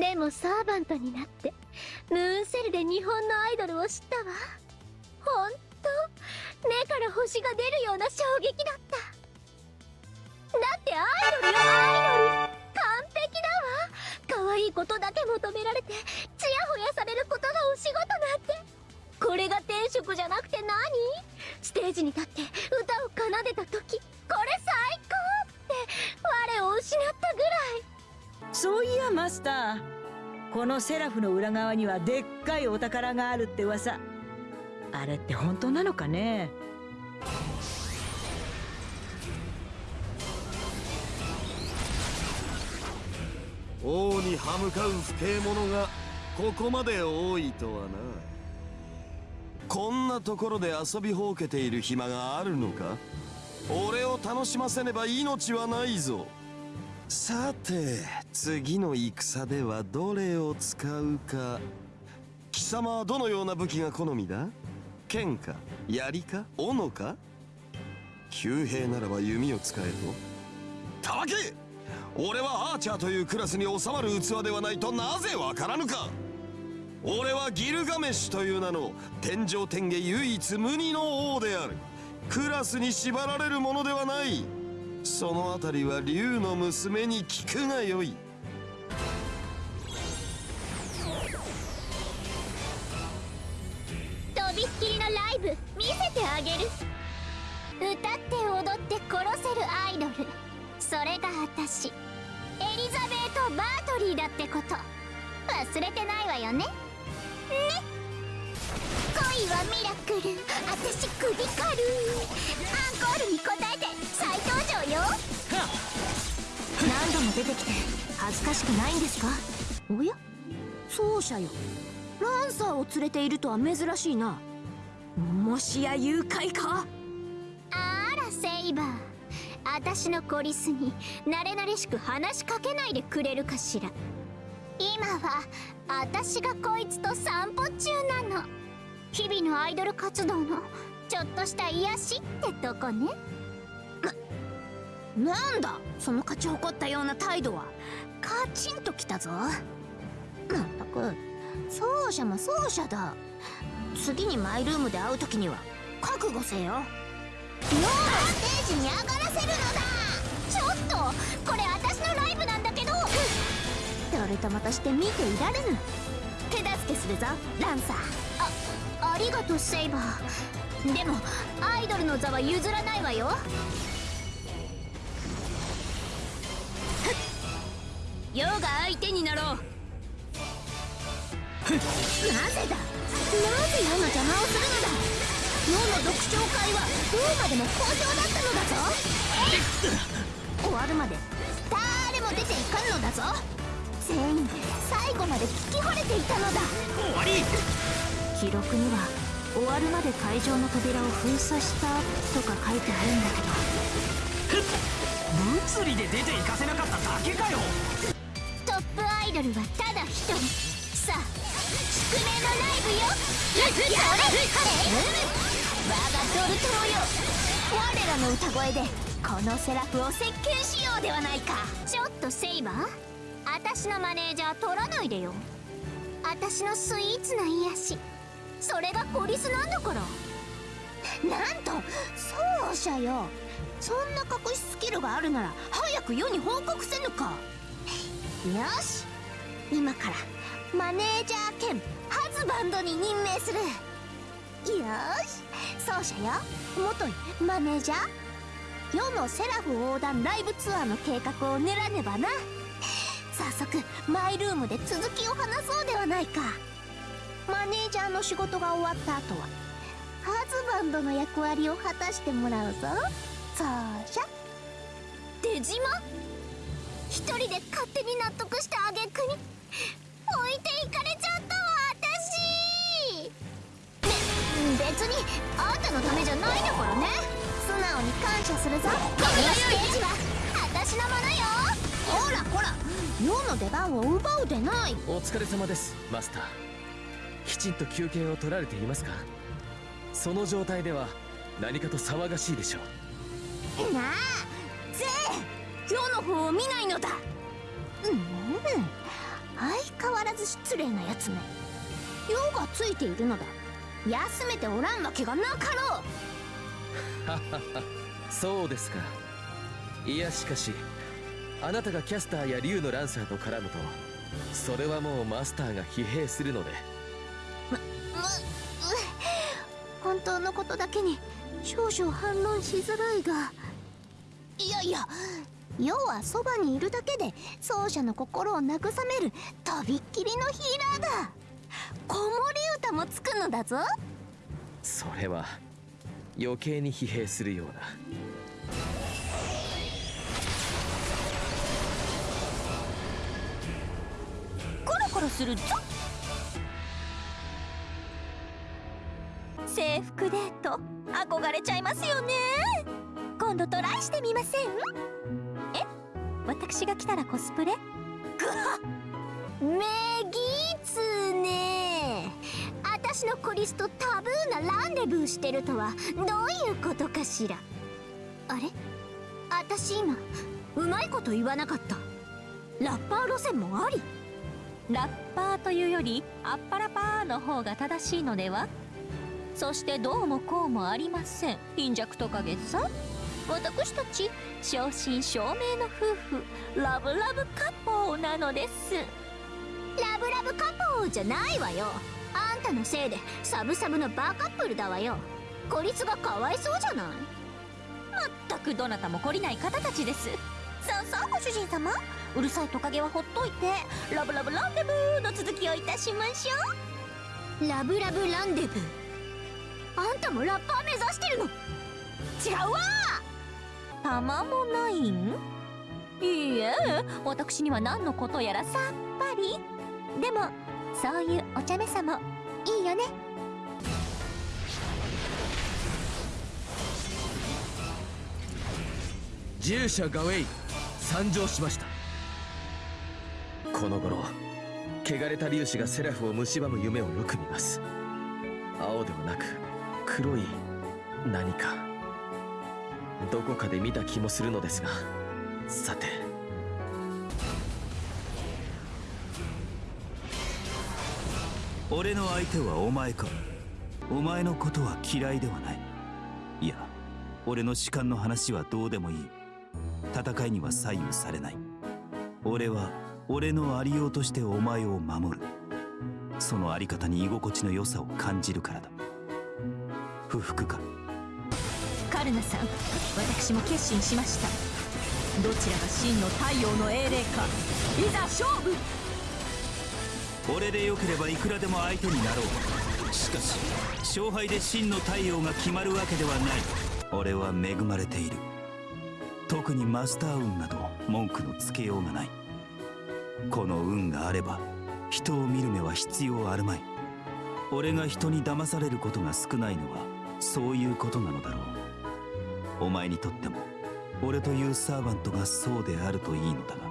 でもサーバントになってムーンセルで日本のアイドルを知ったわ。ほんと目から星が出るような衝撃だった。だってアイドルよアイドル。完璧だわ。可愛いことだけ求められてこのセラフの裏側にはでっかいお宝があるって噂。あれって本当なのかね？王に歯向かう不敬者がここまで多いとはな。こんなところで遊びほうけている暇があるのか？俺を楽しませねば命はないぞ。さて次の戦ではどれを使うか。貴様はどのような武器が好みだ？剣か槍か斧か？旧兵ならば弓を使えと。たわけ！俺はアーチャーというクラスに収まる器ではないとなぜわからぬか？俺はギルガメシュという名の天上天下唯一無二の王である。クラスに縛られるものではない。そのあたりは竜の娘に聞くがよい。とびっきりのライブ見せてあげる。歌って踊って殺せるアイドル。それが私エリザベート・バートリーだってこと。忘れてないわよね。ね。恋はミラクル。私首軽い。アンコールに応え出てきて恥ずかしくないんですか？おや？奏者よ。ランサーを連れているとは珍しいな。もしや誘拐か？あらセイバー。私のコリスに慣れ慣れしく話しかけないでくれるかしら。今は私がこいつと散歩中なの。日々のアイドル活動のちょっとした癒しってとこねなんだその勝ち誇ったような態度は。カチンときたぞ。まったく奏者も奏者だ。次にマイルームで会う時には覚悟せよ。脳のステージに上がらせるのだ。ちょっとこれ私のライブなんだけど。誰とまとして見ていられぬ。手助けするぞランサー。あありがとうセイバー。でもアイドルの座は譲らないわよ。世が相手になろうなぜだなぜ世の邪魔をするのだ世の読書会はどうまでも好評だっ。たのだぞ終わるまで誰も出ていかんのだぞ全員最後まで聞き惚れていたのだ終わり記録には終わるまで会場の扉を封鎖したとか書いてあるんだけど物理で出ていかせなかっただけかよ。トップアイドルはただ一人さあ宿命のライブよやれ我がドルトロよ。我らの歌声でこのセラフを席巻しようではないか。ちょっとセイバー。私のマネージャー取らないでよ私のスイーツな癒し。それがコリスなんだからなんと奏者よ。そんな隠しスキルがあるなら早く世に報告せぬか。よし。今からマネージャー兼ハズバンドに任命する。よし。奏者よ。元にマネージャー。世のセラフ横断ライブツアーの計画を練らねばな。早速マイルームで続きを話そうではないか。マネージャーの仕事が終わった後はハズバンドの役割を果たしてもらうぞ。奏者出島？一人で勝手に納得した挙句に置いていかれちゃったわ私。べ別にあんたのためじゃないんだからね。素直に感謝するぞ。このステージは私のものよ。ほらほら世の出番を奪うでない。お疲れ様です。マスター。きちんと休憩を取られていますか？その状態では何かと騒がしいでしょう。なあぜ世の方を見ないのだ。うん相ず失礼なやつめ。用がついているのだ。休めておらんわけがなかろう。そうですか。いやしかしあなたがキャスターや竜のランサーと絡むとそれはもうマスターが疲弊するので。本当のことだけに少々反論しづらいが。いやいや要はそばにいるだけで奏者の心を慰めるとびっきりのヒーラーだ子守歌もつくのだぞそれは余計に疲弊するようなコロコロするぞ制服デート憧れちゃい。ますよね今度トライしてみません私が来たらコスプレ？めぎつね。私のコリスとタブーなランデブーしてるとは。どういうことかしら？あれ？私今うまいこと言わなかった。ラッパー路線もあり？ラッパーというよりアッパラパーの方が正しいのでは？そしてどうもこうもありません。貧弱トカゲさ？ん私たち正真正銘の夫婦ラブラブカッポーなのです。ラブラブカポーじゃないわよ。あんたのせいでサブサブのバーカップルだわよ。こいつがかわいそうじゃない？全くどなたも懲りない方たちです。さあさあご主人様うるさいトカゲはほっといてラブラブランデブーの続きをいたしましょラブラブランデブー。あんたもラッパー目指してるの？違うわうたまもないん？いいえ私には何のことやらさっぱり。でもそういうお茶目さもいいよね。従者ガウェイ。参上しました。この頃汚れた粒子がセラフを蝕む夢をよく見ます。青ではなく黒い何か。どこかで見た気もするのですが。さて。俺の相手はお前か。お前のことは嫌いではない。いや俺の士官の話はどうでもいい。戦いには左右されない。俺は俺のありようとしてお前を守る。そのあり方に居心地の良さを感じるからだ。不服か。ルナさん私も決心しました。どちらが真の太陽の英霊かいざ勝負。俺でよければいくらでも相手になろう。しかし勝敗で真の太陽が決まるわけではない。俺は恵まれている。特にマスター運など文句のつけようがない。この運があれば人を見る目は必要あるまい。俺が人に騙されることが少ないのはそういうことなのだろうお前にとっても俺というサーバントがそうであるといいのだが。